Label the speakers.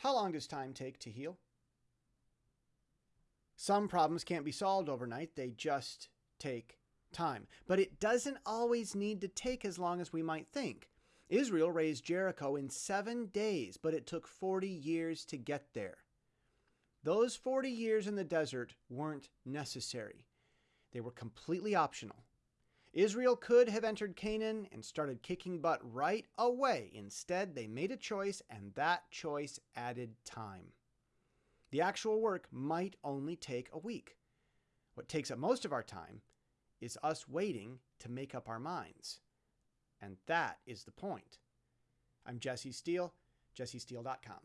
Speaker 1: How long does time take to heal? Some problems can't be solved overnight, they just take time. But it doesn't always need to take as long as we might think. Israel razed Jericho in seven days, but it took 40 years to get there. Those 40 years in the desert weren't necessary, they were completely optional. Israel could have entered Canaan and started kicking butt right away. Instead, they made a choice, and that choice added time. The actual work might only take a week. What takes up most of our time is us waiting to make up our minds. And that is the point. I'm Jesse Steele, jessesteele.com.